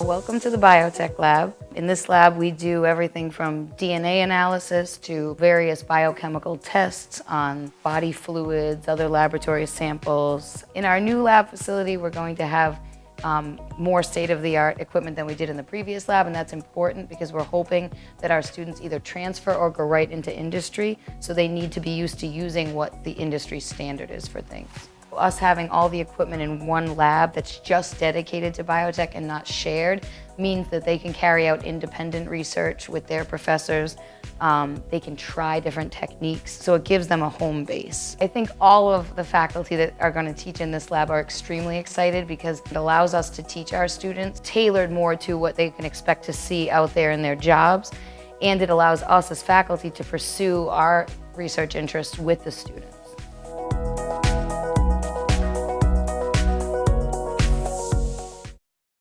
Welcome to the Biotech Lab. In this lab, we do everything from DNA analysis to various biochemical tests on body fluids, other laboratory samples. In our new lab facility, we're going to have um, more state-of-the-art equipment than we did in the previous lab, and that's important because we're hoping that our students either transfer or go right into industry, so they need to be used to using what the industry standard is for things. Us having all the equipment in one lab that's just dedicated to biotech and not shared means that they can carry out independent research with their professors. Um, they can try different techniques, so it gives them a home base. I think all of the faculty that are going to teach in this lab are extremely excited because it allows us to teach our students tailored more to what they can expect to see out there in their jobs, and it allows us as faculty to pursue our research interests with the students.